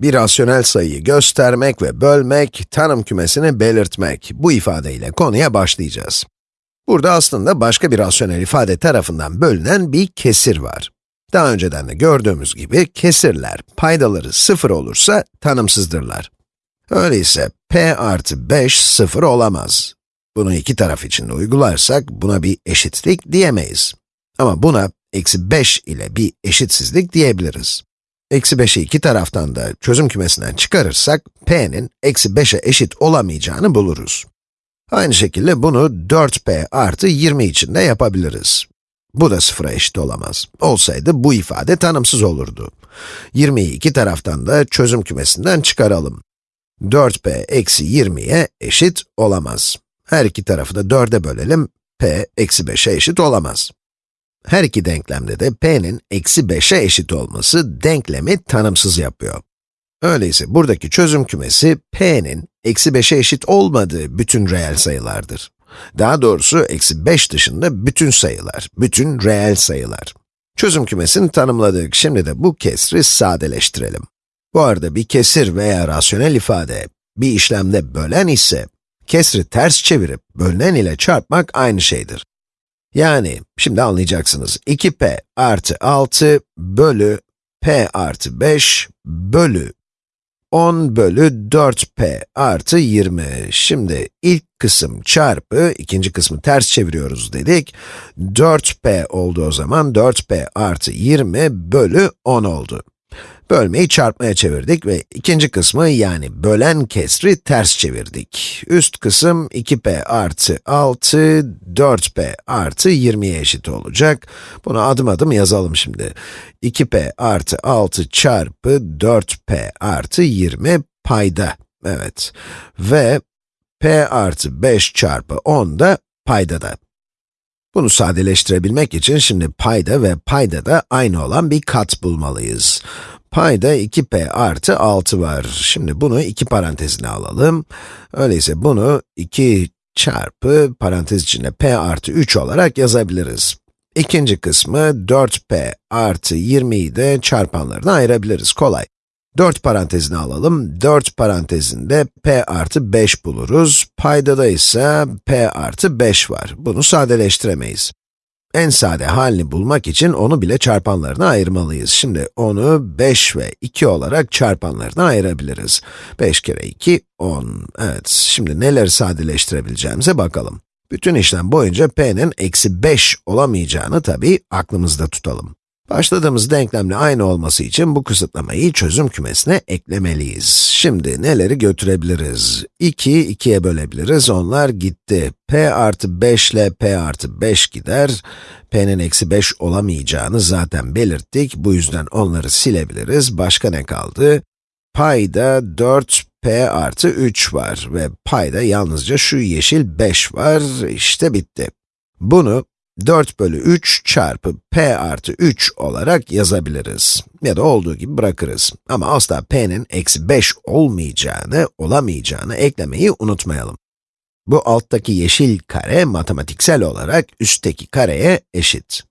Bir rasyonel sayıyı göstermek ve bölmek, tanım kümesini belirtmek. Bu ifadeyle konuya başlayacağız. Burada aslında başka bir rasyonel ifade tarafından bölünen bir kesir var. Daha önceden de gördüğümüz gibi kesirler, paydaları sıfır olursa tanımsızdırlar. Öyleyse p artı 5 sıfır olamaz. Bunu iki taraf için uygularsak buna bir eşitlik diyemeyiz. Ama buna eksi 5 ile bir eşitsizlik diyebiliriz. Eksi 5'i iki taraftan da çözüm kümesinden çıkarırsak, p'nin eksi 5'e eşit olamayacağını buluruz. Aynı şekilde bunu 4p artı 20 için de yapabiliriz. Bu da sıfıra eşit olamaz. Olsaydı bu ifade tanımsız olurdu. 20'yi iki taraftan da çözüm kümesinden çıkaralım. 4p eksi 20'ye eşit olamaz. Her iki tarafı da 4'e bölelim, p eksi 5'e eşit olamaz. Her iki denklemde de p'nin eksi 5'e eşit olması denklemi tanımsız yapıyor. Öyleyse buradaki çözüm kümesi p'nin eksi 5'e eşit olmadığı bütün reel sayılardır. Daha doğrusu eksi 5 dışında bütün sayılar, bütün reel sayılar. Çözüm kümesini tanımladık, şimdi de bu kesri sadeleştirelim. Bu arada bir kesir veya rasyonel ifade bir işlemde bölen ise, kesri ters çevirip bölünen ile çarpmak aynı şeydir. Yani, şimdi anlayacaksınız, 2p artı 6 bölü p artı 5 bölü 10 bölü 4p artı 20. Şimdi ilk kısım çarpı, ikinci kısmı ters çeviriyoruz dedik. 4p oldu o zaman, 4p artı 20 bölü 10 oldu. Bölmeyi çarpmaya çevirdik ve ikinci kısmı yani bölen kesri ters çevirdik. Üst kısım 2p artı 6, 4p artı 20'ye eşit olacak. Bunu adım adım yazalım şimdi. 2p artı 6 çarpı 4p artı 20 payda. Evet. Ve p artı 5 çarpı 10 da paydada. Bunu sadeleştirebilmek için şimdi payda ve payda da aynı olan bir kat bulmalıyız. Payda 2p artı 6 var. Şimdi bunu iki parantezine alalım. Öyleyse bunu 2 çarpı parantez içinde p artı 3 olarak yazabiliriz. İkinci kısmı 4p artı 20'yi de çarpanlarına ayırabiliriz. Kolay. 4 parantezini alalım. 4 parantezinde p artı 5 buluruz. Paydada ise p artı 5 var. Bunu sadeleştiremeyiz. En sade halini bulmak için onu bile çarpanlarına ayırmalıyız. Şimdi onu 5 ve 2 olarak çarpanlarına ayırabiliriz. 5 kere 2, 10. Evet, şimdi neleri sadeleştirebileceğimize bakalım. Bütün işlem boyunca p'nin eksi 5 olamayacağını tabii aklımızda tutalım. Başladığımız denklemle aynı olması için bu kısıtlamayı çözüm kümesine eklemeliyiz. Şimdi neleri götürebiliriz? 2'yi 2'ye bölebiliriz, onlar gitti. p artı 5 ile p artı 5 gider. p'nin eksi 5 olamayacağını zaten belirttik, bu yüzden onları silebiliriz. Başka ne kaldı? Payda 4p artı 3 var ve payda yalnızca şu yeşil 5 var, işte bitti. Bunu 4 bölü 3 çarpı p artı 3 olarak yazabiliriz. Ya da olduğu gibi bırakırız. Ama asla p'nin eksi 5 olmayacağını, olamayacağını eklemeyi unutmayalım. Bu alttaki yeşil kare matematiksel olarak üstteki kareye eşit.